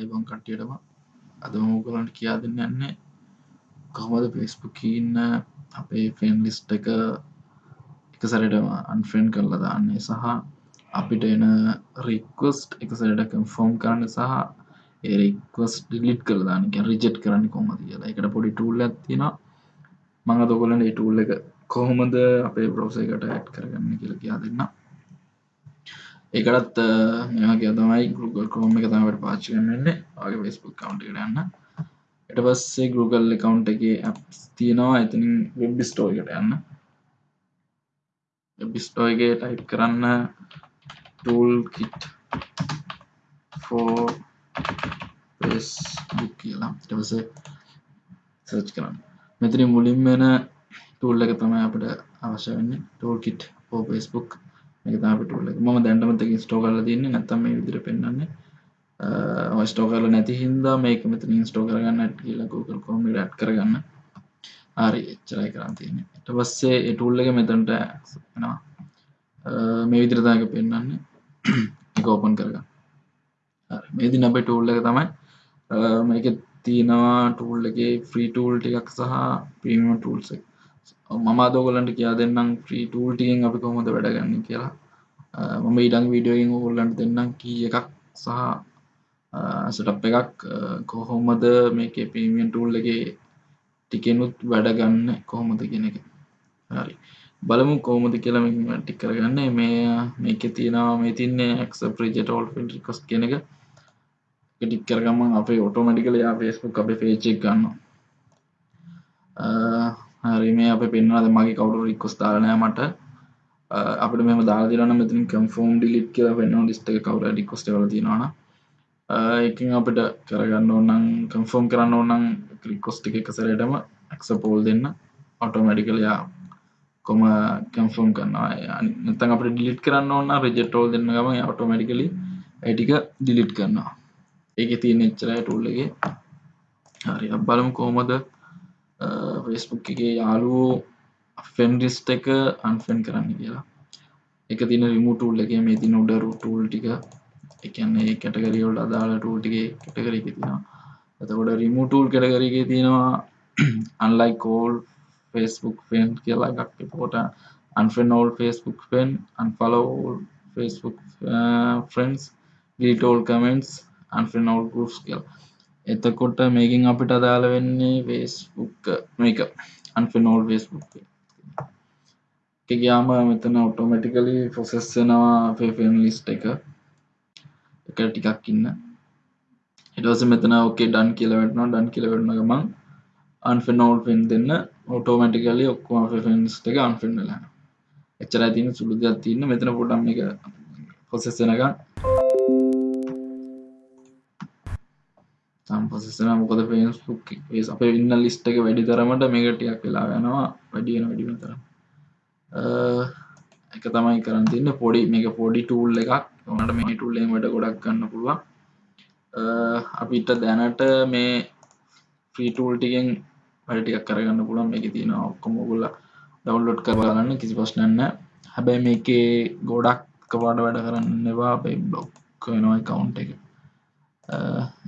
අයිබං කට්ටියටම. අද මෝගලන්ට කියා දෙන්න යන්නේ කොහොමද ෆෙස්බුක් ඉන්න අපේ ෆෙන් ලිස්ට එක එක සැරටම අන්ෆෙන් කරලා දාන්නේ සහ අපිට එන රික්වස්ට් එක සැරට කම්ෆෝම් කරන්න සහ ඒරික්වස් ඩිලිට් කරදාන රිජෙට් කරන්න කොමද කියලා. එකට පොඩි ටූල් ඇතින මඟ දොකොලන ටූල් එක කොහොමද අපේ බ්‍රෝස එකට ඇට් කරගන්න කියලා කියා දෙන්න ඒකටත් මෙගේ තමයි ගුගල් කෝම එක තමට පාචි කරන්නන්නේ ආගේ වෙස්බුක් කවන්ට කරන්න එට පස්සේ ගුගල් එකකවන්් එක තියෙනවා. ඇතිනින් වෙබ් ස්ටෝකට යන්න. වෙබ්ස්ටෝයගේ ටයිප් කරන්න ටූල් කිට් ෆෝ පෙස්බුක් කියලා ටවස සර්ච් කරන්න. මෙතන මුලින් වෙන ටූල් එක තමයි අපට අවශ්‍ය වෙන්න. ටෝල් කිට් ෝ පෙස්බුක් එකතාපටුල ම දැන්ටමතක ස්ටෝ කරල තින්න නැතම විදිර පෙන්න්නේ ස්ටෝ කරල නැති හින්දා මේක මෙතන ස්ටෝ කරගන්න කියලා Google කොම ඩ් කරගන්න. හරි එච්චරයි කරන්න තියෙන එට පස්සේ එටුල්ල එක මෙතන්ට මේ විදිරදාක පෙන්න්නන්නේ එක ඕපන් කරගන්න. මේදි නබ ටූල්ල එක තමයි මේක තියෙනවා ටූල් එක ෆ්‍රී ටූල් ටිකක් සහ ප්‍රීම ටූල්සෙක් මම අදෝගලන්ට කියා දෙන්නම් ්‍රී ටූල් ටියෙන් අපි කොහොමද වැඩගන්න කියලා. මම ඉඩං වීඩියෝගෙන් ඕගොල්ලන්ට දෙන්නම් කී එකක් සහ සටප් එකක් කොහොමද මේක පීමියන් ටූල් එක ටිකෙනුත් වැඩගන්න කොහොමද කියන එක. හරි. බලමු කෝමද කියලා ටික් කරගන්න. මේ මේක තියෙනවා මේ තින්නේ එක්ස ප්‍රජටෝල් ිකොස් කියන එක. ටික් කරගම. අපේ ඔටෝමටිකල යා ෆේස්බුක් අපේ පේචෙක් ගන්න හරි. මේ අප පෙන්වාද මගේ කවුඩු රික්කොස් දාලනෑ මට. අපට මෙම දාදිරන මෙතින් කම්ෆෝම් ඩිලිට් කියල පෙන්න්න ලිස්ට කවර ඩිකොස්ට වල තිනවාන එකින් අපිට කරගන්න ඕනම් කම්ෆෝම් කරන්න ඕනම් ක්‍රිකොස්ටි එක සරටම ඇක්සපෝල් දෙන්න. ඔටෝමැඩිකලයා කොම කම්ෆෝම් කරන්නවා නතන් අපට ඩිලිට් කරන්න ඕන්න රෙජෙටෝල් දෙන්න ගම ඔටෝමැඩිකලි ඇටික ඩිලිට් කරන්නවා ඒක තිය එච්චරයි ටුල්ලගේ හරි බලමු කෝමද ෆෙස්බුක් එක යාලුවෝ ෆෙන්ඩිස්ට එක අන්ෆෙන් කරන්න කියලා. එක තින රිමුටූල් එක මේ තින උඩරු ටූල් ටික. එකන්නේ කැටගරියවල්ට අදාළ ටූල්ටිගේ කැටගරි තිෙනවා එතකොට රිමුටූල් කැටගරගේ තියෙනවා අන්ලයි කෝල් ෆෙස්බුක් ෆෙන් කියලා එකක්. පෝට unfriend all Facebook friend unfollow Facebook friends ගීටෝල් comments අන්ෆෙන් all ගරුස් කියලා. එතකොට මේකින් අපිට අදාළ වෙන්නේ වේස්බුක් මේක. අන්ෆනෝල් වේස්බුක් ගයාම මෙතන ඔටෝමටිකලි ෆොසෙස්සෙනවා ෆෙෆන් ලිස්ට එක. එක ටිකක් ඉන්න. එටස මෙතන ඕකේ ඩන් කියලවටනවා ඩන් කියලවටන ගමන් අන්ෆනෝල් පෙන් දෙන්න ඔටෝමටිකලි ඔක්කම ෆෙන්ස් එක අන්ෆෙන්ල එච්චර තින සුළුදයක් තින්න මෙතන පොටම් එක පොසෙස්සෙනක සම්පසසන මොකද පේස්බුක් අප ඉන්න ලිස්ට එක වැඩි තරමට මේකටයක් වෙලා යනවා. වැඩියන වැඩිම තර එක තමයි කරන්න තින්න පොඩි මේක පොඩි ටූල් එකක්. ඕනට මේ ටූල්ලෙන් වැඩ ගොඩක් ගන්න පුළුවන්. අපිට දැනට මේ ෆ්‍රීටූල් ටිකෙන් වැඩටියක් කරගන්න පුළන් මේක තියෙන ඔක්කොමොගුල්ල ඩවන්ලෝඩ් කරගන්න කිසි පස්්නන්න හැබැයි මේකේ ගොඩක් කවාඩ වැඩ කරන්නවා අපේ බ්ලොක් වෙනවා කවුන්් එක.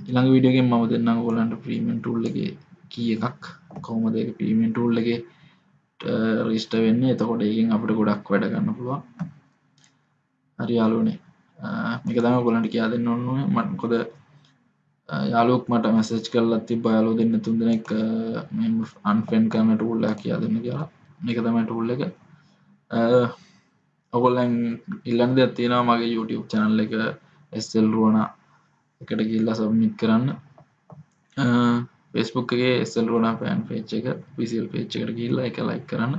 ඉළඟ විඩියගෙන් මම දෙන්න ගොලන්ට ප්‍රීමෙන් ටූල්ලගේ කිය එකක්. කොහොමද ප්‍රීමෙන් ටූල්ලගේ රිස්ට වෙන්න? එතකොට ඒකින් අපට ගොඩක් වැඩ ගන්න පුළුවන්. හරි යාලුනේ මේක තම ගොලන්ට කියා දෙන්න ඔන්නුව මටකොද යාලුක් මට මැසච් කරලත් ති බයාලු දෙන්න තුන් දෙනෙක් අන්ෆෙන් කරන ටූල්ල කියා දෙන්න කියලා. මේක තමයි ටූල්ල එක. ඔගොල්ලන් ඉල්ලන්ද ඇත්තිෙනවා මගේ YouTube චැනල් එක එස්සෙල් රුවනා එකට ගිල්ලා සබමිට් කරන්න. පෙස්බුක්ගේ එස්සල් රෝන පෑන් පේච් එක විසිල් පේච් එකට ගිල්ලා එක ලයික් කරන්න.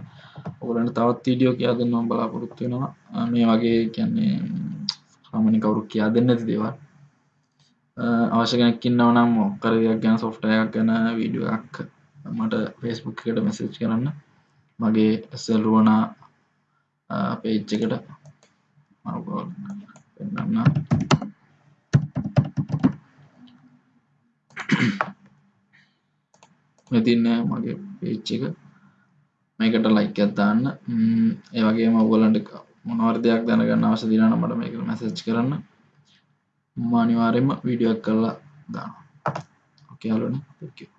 ඔගලන්ට තවත් වීඩියෝ කියා දෙන්නම් බලාපොරොත්තු වෙනවා. මේ වගේ කියන්නේ සාමාන්‍ය කවුරු කියා දෙන්න ඇති දේවල් අවශ්‍ය කෙනෙක් ඉන්නව නම් මොකර දෙයක් ගැන සොෆ්ට්වෙයාර් ගැන වීඩියෝ එකක් මට ෆේස්බුක් එකට මෙසේජ් කරන්න. මගේ එස්සල් රුවනා පේජ් එකට. පෙන්වන්න මෙතින්න මගේ පේච්ච එක. මේකට ලයික් ඇත්තාන්න ඒවගේ මවලන්ට මොනවර දෙයක් දැනගන්න අවස දිනන මට මේක මැසච් කරන්න. මානිවාරෙන්ම වීඩියක් කරලා දානවා. ඕකේ යාළුවනේ thank you.